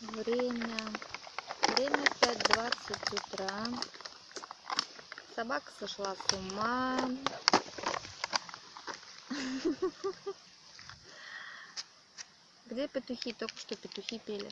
Время. Время 5.20 утра. Собака сошла с ума. Где петухи? Только что петухи пели.